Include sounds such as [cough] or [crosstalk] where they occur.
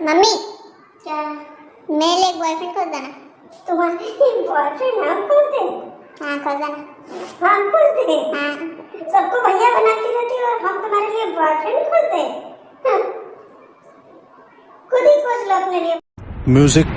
Mummy. क्या? मेरे लिए बॉयफ्रेंड खोज देना तुम्हारे लिए बॉयफ्रेंड हम खोज दे। हाँ खोज देना हम खोज दे। हाँ। सबको भैया बनाती रहती हो और हम तुम्हारे लिए बॉयफ्रेंड खोज दे। [laughs] खुद ही खोज लो अपने लिए। म्यूज़िक